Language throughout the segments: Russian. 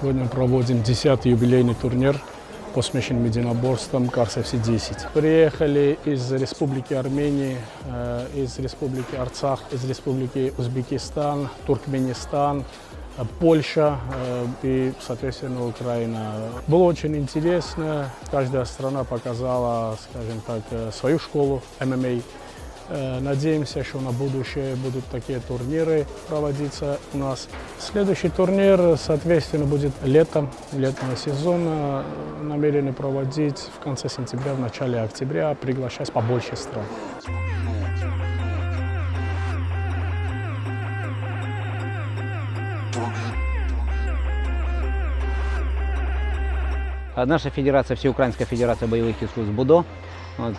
Сегодня проводим 10-й юбилейный турнир, посвященный единоборствам Карс FC-10. Приехали из Республики Армении, э, из Республики Арцах, из Республики Узбекистан, Туркменистан, э, Польша э, и, соответственно, Украина. Было очень интересно. Каждая страна показала, скажем так, свою школу ММА. Э, Надеемся, что на будущее будут такие турниры проводиться у нас. Следующий турнир, соответственно, будет летом, летнего сезона. Намерены проводить в конце сентября, в начале октября, приглашать побольше стран. А Наша федерация, Всеукраинская федерация боевых искусств БУДО,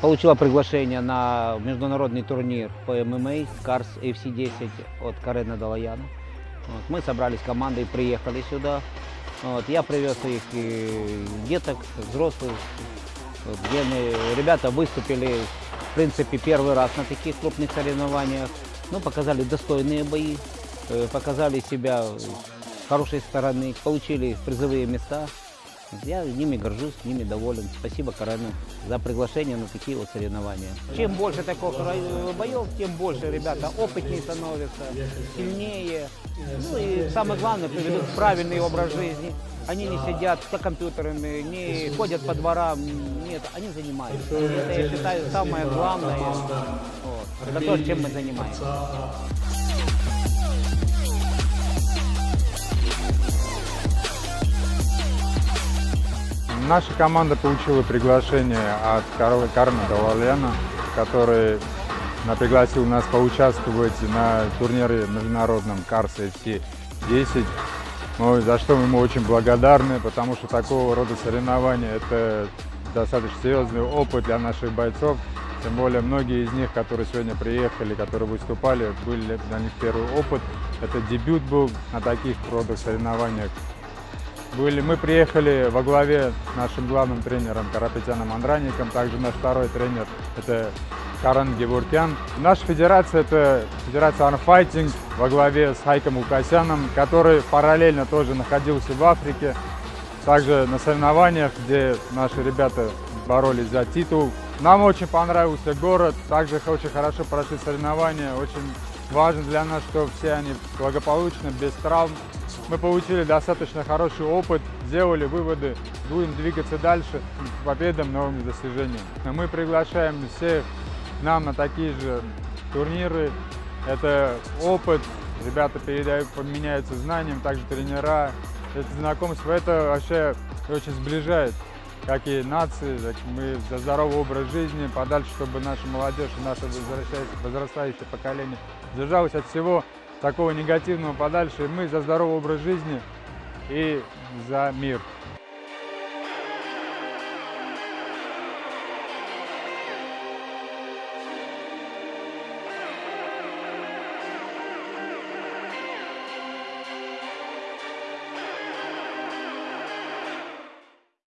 получила приглашение на международный турнир по ММА Карс FC10 от Карена Далаяна. Вот, мы собрались командой, приехали сюда. Вот, я привез их и деток, взрослых, вот, где мы- ребята выступили, в принципе, первый раз на таких крупных соревнованиях. Ну, показали достойные бои, э, показали себя с хорошей стороны, получили призовые места. Я ними горжусь, ними доволен. Спасибо Карену за приглашение на такие вот соревнования. Чем больше таких боев, тем больше ребята опытнее становятся, сильнее. Ну и самое главное, приведут правильный образ жизни. Они не сидят за компьютерами, не ходят по дворам. Нет, они занимаются. Это, я считаю, самое главное. Вот. Это то, чем мы занимаемся. Наша команда получила приглашение от Карла Карна Далаляна, который пригласил нас поучаствовать на турнире международном Карс FC 10. Ну, за что мы ему очень благодарны, потому что такого рода соревнования это достаточно серьезный опыт для наших бойцов. Тем более многие из них, которые сегодня приехали, которые выступали, были для них первый опыт. Это дебют был на таких родах соревнованиях. Были, мы приехали во главе с нашим главным тренером Карапетяном Андраником, также наш второй тренер это Каран Геворкян. Наша федерация это федерация Unfighting во главе с Хайком Укасяном, который параллельно тоже находился в Африке, также на соревнованиях, где наши ребята боролись за титул. Нам очень понравился город, также очень хорошо прошли соревнования, очень важно для нас, что все они благополучно, без травм. Мы получили достаточно хороший опыт, сделали выводы, будем двигаться дальше к победам, новым достижениям. Мы приглашаем всех нам на такие же турниры. Это опыт, ребята передают, меняются знанием, также тренера. Это знакомство, это вообще очень сближает, как и нации, так мы за здоровый образ жизни, подальше, чтобы наша молодежь наше возрастающее поколение держалось от всего такого негативного подальше. И мы за здоровый образ жизни и за мир.